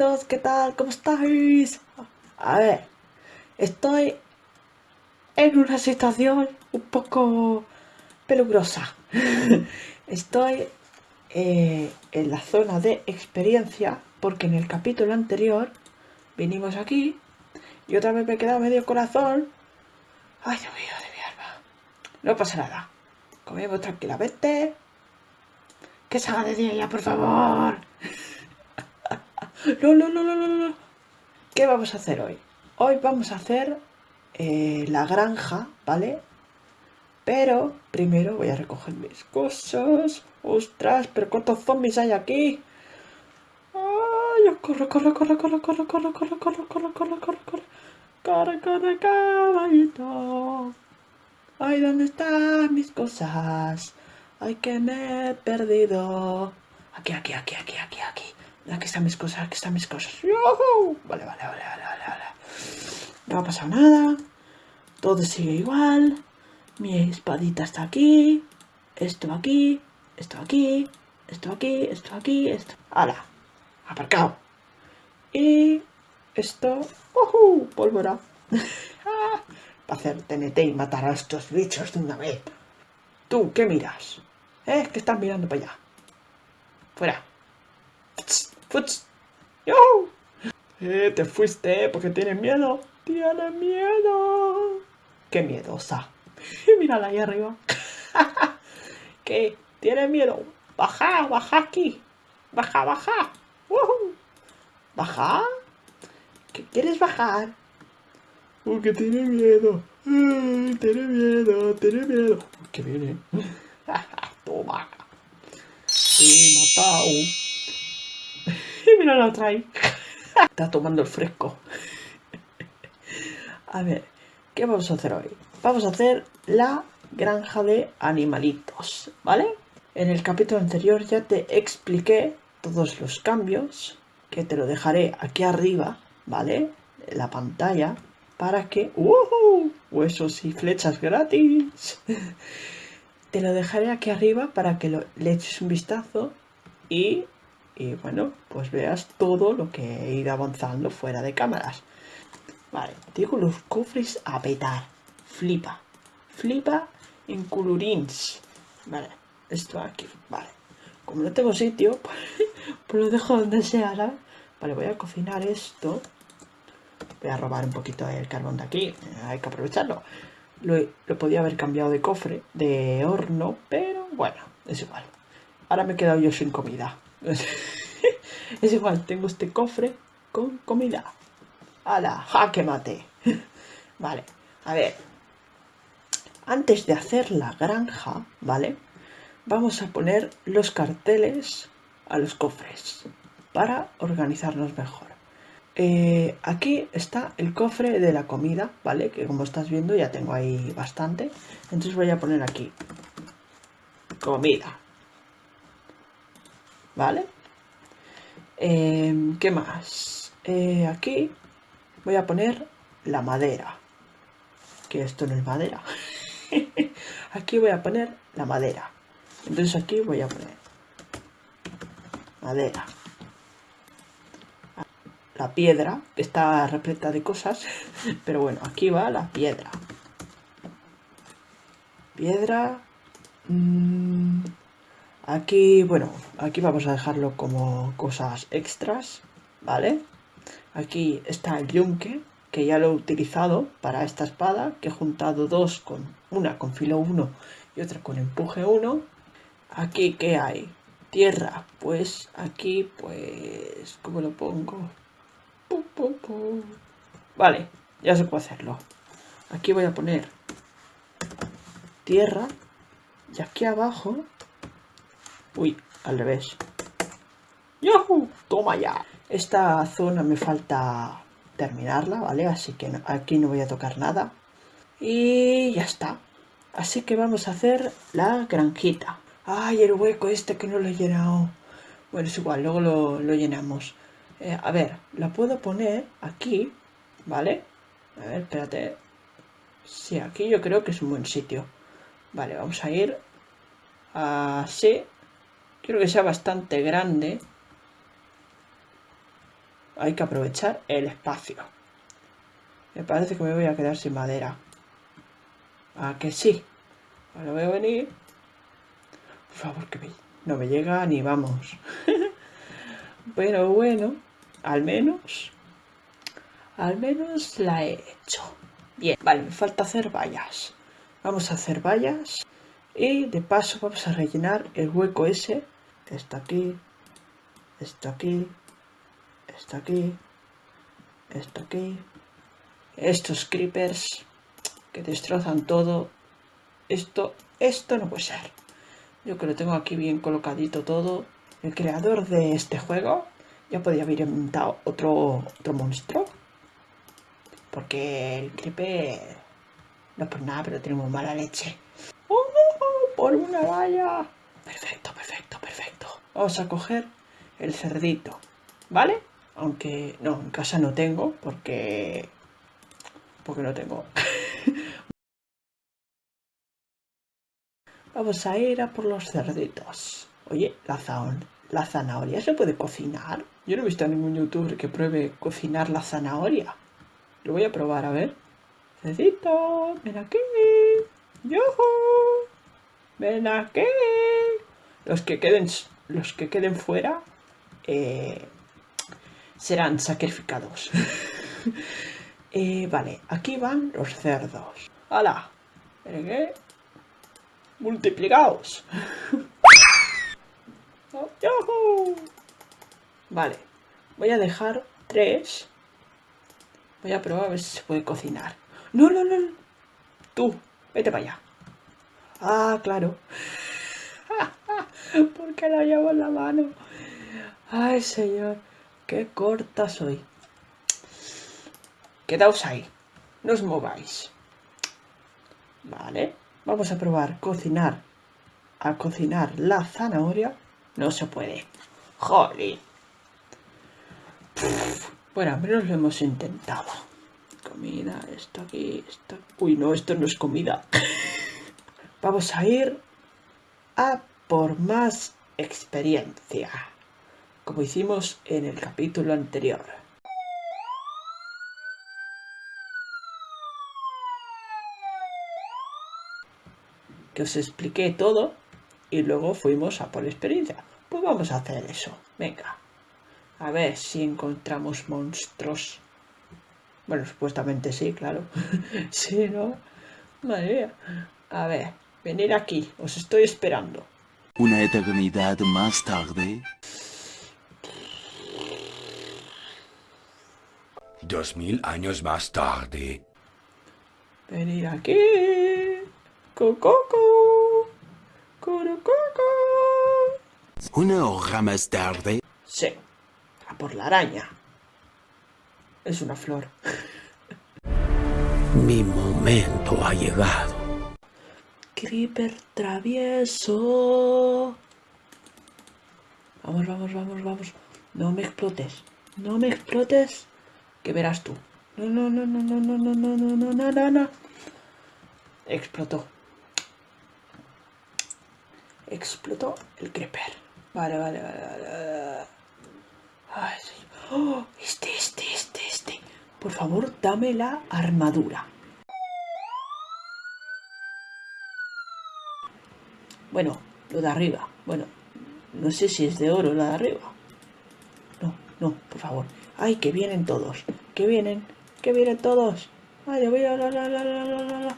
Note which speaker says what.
Speaker 1: animalitos, ¿qué tal? ¿Cómo estáis? A ver, estoy en una situación un poco peligrosa. estoy eh, en la zona de experiencia porque en el capítulo anterior vinimos aquí y otra vez me he quedado medio corazón. Ay, Dios mío, de mi alma. No pasa nada. Comemos tranquilamente. Que salga de día ya, por favor. No, no, no, no, no. ¿Qué vamos a hacer hoy? Hoy vamos a hacer eh, la granja, ¿vale? Pero primero voy a recoger mis cosas. ¡Ostras! ¿Pero cuántos zombies hay aquí? ¡Ay! ¡Corre, corre, corre, corre, corre, corre, corre, corre, corre, corre, corre, corre! ¡Corre, corre, caballito! ¡Ay, ¿dónde están mis cosas? ¡Ay, que me he perdido! Aquí, aquí, aquí, aquí, aquí, aquí. Aquí están mis cosas, aquí están mis cosas. Vale, vale, vale, vale, vale, vale. No ha pasado nada. Todo sigue igual. Mi espadita está aquí. Esto aquí. Esto aquí. Esto aquí. Esto aquí. Esto. ¡Hala! Aparcado. Y esto. ¡Uh! Pólvora. Para hacer TNT y matar a estos bichos de una vez. ¿Tú qué miras? ¿Eh? ¿Qué estás mirando para allá? Fuera. ¡Futs! Eh, te fuiste porque tienes miedo. Tienes miedo. Qué miedosa. Mírala ahí arriba. ¿Qué? ¿Tienes miedo? Baja, baja aquí. Baja, baja. ¿Baja? ¿Qué quieres bajar? Porque tiene miedo. tiene miedo, tiene miedo. ¿Qué viene? Toma. He matado la otra ahí. Está tomando el fresco. A ver, ¿qué vamos a hacer hoy? Vamos a hacer la granja de animalitos, ¿vale? En el capítulo anterior ya te expliqué todos los cambios, que te lo dejaré aquí arriba, ¿vale? En la pantalla, para que... ¡Uh! Huesos y flechas gratis. te lo dejaré aquí arriba para que le eches un vistazo y y bueno, pues veas todo lo que he ido avanzando fuera de cámaras. Vale, digo los cofres a petar. Flipa. Flipa en colorins. Vale, esto aquí. Vale. Como no tengo sitio, pues, lo dejo donde sea. Vale, voy a cocinar esto. Voy a robar un poquito el carbón de aquí. Hay que aprovecharlo. Lo, lo podía haber cambiado de cofre, de horno, pero bueno, es igual. Ahora me he quedado yo sin comida. es igual, tengo este cofre con comida. ¡Hala! ¡Jaque mate! vale, a ver. Antes de hacer la granja, ¿vale? Vamos a poner los carteles a los cofres para organizarnos mejor. Eh, aquí está el cofre de la comida, ¿vale? Que como estás viendo ya tengo ahí bastante. Entonces voy a poner aquí comida, ¿vale? Em, ¿Qué más? Eh, aquí voy a poner la madera. Que esto no es madera. aquí voy a poner la madera. Entonces aquí voy a poner madera. La piedra, que está repleta de cosas. Pero bueno, aquí va la piedra. Piedra. Mmm, Aquí, bueno, aquí vamos a dejarlo como cosas extras, ¿vale? Aquí está el yunque, que ya lo he utilizado para esta espada, que he juntado dos con una con filo 1 y otra con empuje 1. Aquí, ¿qué hay? Tierra, pues aquí, pues, ¿cómo lo pongo? Vale, ya se puede hacerlo. Aquí voy a poner tierra y aquí abajo Uy, al revés. ¡Yahoo! ¡Toma ya! Esta zona me falta terminarla, ¿vale? Así que aquí no voy a tocar nada. Y ya está. Así que vamos a hacer la granjita. ¡Ay, el hueco este que no lo he llenado! Bueno, es igual, luego lo, llenamos. Eh, a ver, la puedo poner aquí, ¿vale? A ver, espérate. Sí, aquí yo creo que es un buen sitio. Vale, vamos a ir así. Quiero que sea bastante grande. hay que aprovechar el espacio. Me parece que me voy a quedar sin madera. ¿A que sí? Ahora voy a venir. Por favor, que no me llega ni vamos. Pero bueno, al menos... Al menos la he hecho. Bien, vale, me falta hacer vallas. Vamos a hacer vallas. Y de paso vamos a rellenar el hueco ese. Está aquí. Está aquí. Está aquí. Está aquí. Estos creepers que destrozan todo. Esto, esto no puede ser. Yo que lo tengo aquí bien colocadito todo. El creador de este juego ya podría haber inventado otro, otro monstruo. Porque el creeper no por nada, pero tenemos mala leche. ¡Oh, por una valla! Perfecto, perfecto, perfecto. Vamos a coger el cerdito, ¿vale? Aunque no, en casa no tengo porque... Porque no tengo. Vamos a ir a por los cerditos. Oye, la, la zanahoria se puede cocinar. Yo no he visto a ningún youtuber que pruebe cocinar la zanahoria. Lo voy a probar, a ver. Cerdito, ven aquí. ¡Yojo! ¡Ven aquí! Los que queden, los que queden fuera eh, serán sacrificados. Eh, vale, aquí van los cerdos. ¡Hala! ¿Ven multiplicados. Vale, voy a dejar tres. Voy a probar a ver si se puede cocinar. No, no, no. Tú, vete para allá. Ah, claro. Porque la llevo en la mano. Ay, señor. Qué corta soy. Quedaos ahí. No os mováis. Vale. Vamos a probar cocinar. A cocinar la zanahoria. No se puede. Jolly. Bueno, al menos lo hemos intentado. Comida, esto aquí, esto... Uy, no, esto no es comida. Vamos a ir a por más experiencia. Como hicimos en el capítulo anterior. que os expliqué todo y luego fuimos a por experiencia. Pues vamos a hacer eso. Venga. A ver si encontramos monstruos. Bueno, supuestamente sí, claro. sí, ¿no? Madre mía. A ver, venir aquí. Os estoy esperando.
Speaker 2: Una eternidad más tarde.
Speaker 3: Dos mil años más tarde.
Speaker 1: Venir aquí. Cococo. Coco.
Speaker 2: Una hora más tarde.
Speaker 1: Sí, a por la araña. Es una flor.
Speaker 2: Mi momento ha llegado.
Speaker 1: Creeper travieso. Vamos, vamos, vamos, vamos. No me explotes. No me explotes. Que verás tú. No, no, no, no, no, no, no, no, no, no, no, no, no. Explotó explotó el creeper. Vale, vale, vale, vale. Ay, oh, este, este, este, este. Por favor, dame la armadura. Bueno, lo de arriba. Bueno, no sé si es de oro la de arriba. No, no, por favor. Ay, que vienen todos. Que vienen, que vienen todos. Ay, voy a la, la, la,